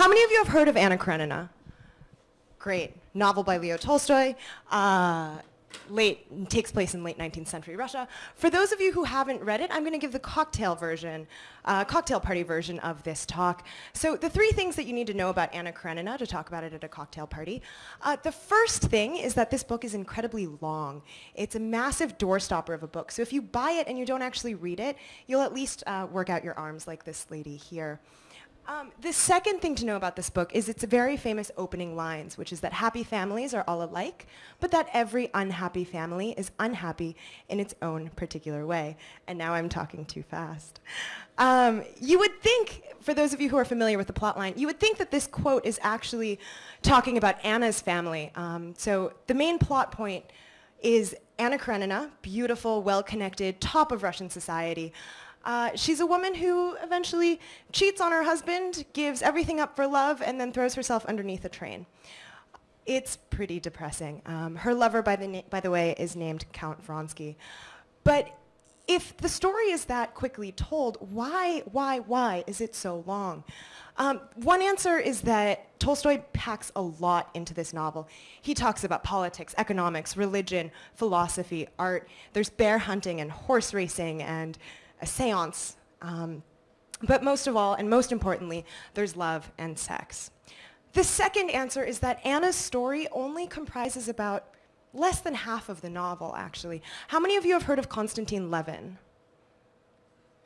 How many of you have heard of Anna Karenina? Great. Novel by Leo Tolstoy. Uh, late takes place in late 19th century Russia. For those of you who haven't read it, I'm going to give the cocktail version, uh, cocktail party version of this talk. So the three things that you need to know about Anna Karenina to talk about it at a cocktail party. Uh, the first thing is that this book is incredibly long. It's a massive doorstopper of a book. So if you buy it and you don't actually read it, you'll at least uh, work out your arms like this lady here. Um, the second thing to know about this book is its very famous opening lines, which is that happy families are all alike, but that every unhappy family is unhappy in its own particular way. And now I'm talking too fast. Um, you would think, for those of you who are familiar with the plotline, you would think that this quote is actually talking about Anna's family. Um, so the main plot point is Anna Karenina, beautiful, well-connected, top of Russian society, uh, she's a woman who eventually cheats on her husband, gives everything up for love, and then throws herself underneath a train. It's pretty depressing. Um, her lover, by the, by the way, is named Count Vronsky. But if the story is that quickly told, why, why, why is it so long? Um, one answer is that Tolstoy packs a lot into this novel. He talks about politics, economics, religion, philosophy, art. There's bear hunting and horse racing and a seance. Um, but most of all, and most importantly, there's love and sex. The second answer is that Anna's story only comprises about less than half of the novel, actually. How many of you have heard of Konstantin Levin?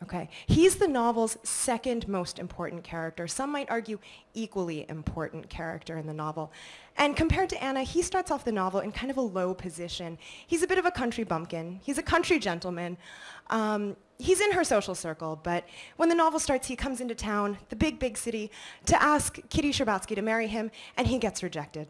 Okay, he's the novel's second most important character. Some might argue equally important character in the novel. And compared to Anna, he starts off the novel in kind of a low position. He's a bit of a country bumpkin. He's a country gentleman. Um, he's in her social circle, but when the novel starts, he comes into town, the big, big city, to ask Kitty Sherbatsky to marry him, and he gets rejected.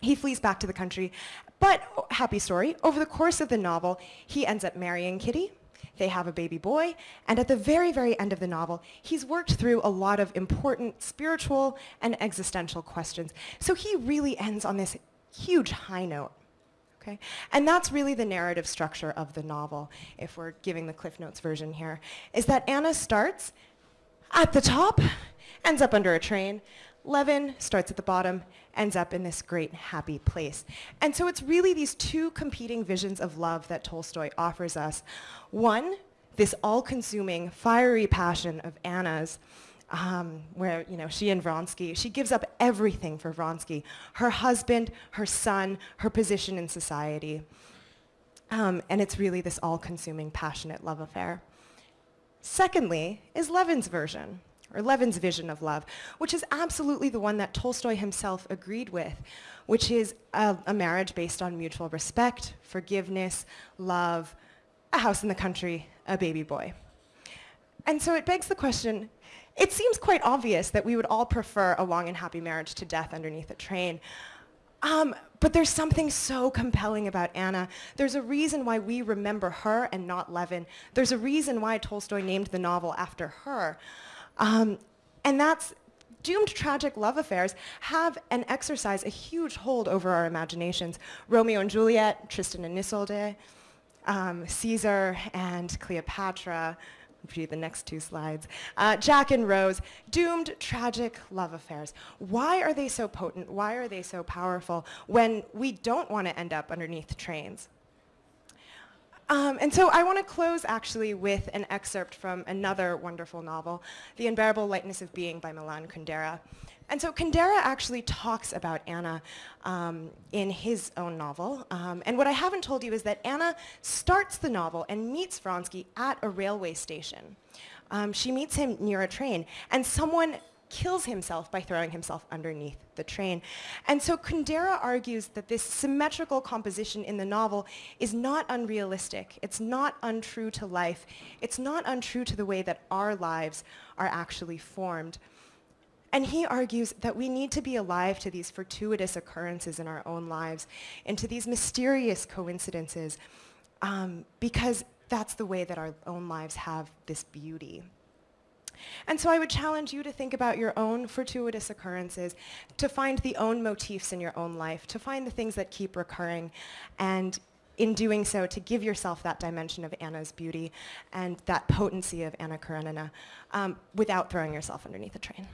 He flees back to the country, but happy story, over the course of the novel, he ends up marrying Kitty, they have a baby boy, and at the very, very end of the novel, he's worked through a lot of important spiritual and existential questions. So he really ends on this huge high note. Okay? And that's really the narrative structure of the novel, if we're giving the Cliff Notes version here, is that Anna starts at the top, ends up under a train, Levin starts at the bottom, ends up in this great happy place. And so it's really these two competing visions of love that Tolstoy offers us. One, this all-consuming, fiery passion of Anna's, um, where you know she and Vronsky, she gives up everything for Vronsky, her husband, her son, her position in society. Um, and it's really this all-consuming, passionate love affair. Secondly, is Levin's version or Levin's vision of love, which is absolutely the one that Tolstoy himself agreed with, which is a, a, marriage based on mutual respect, forgiveness, love, a house in the country, a baby boy. And so it begs the question, it seems quite obvious that we would all prefer a long and happy marriage to death underneath a train. Um, but there's something so compelling about Anna. There's a reason why we remember her and not Levin. There's a reason why Tolstoy named the novel after her. Um, and that's doomed tragic love affairs have and exercise a huge hold over our imaginations. Romeo and Juliet, Tristan and Isolde, um, Caesar and Cleopatra, read the next two slides, uh, Jack and Rose, doomed tragic love affairs. Why are they so potent? Why are they so powerful when we don't want to end up underneath trains? Um, and so I want to close actually with an excerpt from another wonderful novel, The Unbearable Lightness of Being by Milan Kundera. And so Kundera actually talks about Anna um, in his own novel. Um, and what I haven't told you is that Anna starts the novel and meets Vronsky at a railway station. Um, she meets him near a train, and someone kills himself by throwing himself underneath the train. And so Kundera argues that this symmetrical composition in the novel is not unrealistic. It's not untrue to life. It's not untrue to the way that our lives are actually formed. And he argues that we need to be alive to these fortuitous occurrences in our own lives and to these mysterious coincidences um, because that's the way that our own lives have this beauty. And so I would challenge you to think about your own fortuitous occurrences, to find the own motifs in your own life, to find the things that keep recurring, and in doing so, to give yourself that dimension of Anna's beauty and that potency of Anna Karenina um, without throwing yourself underneath a train.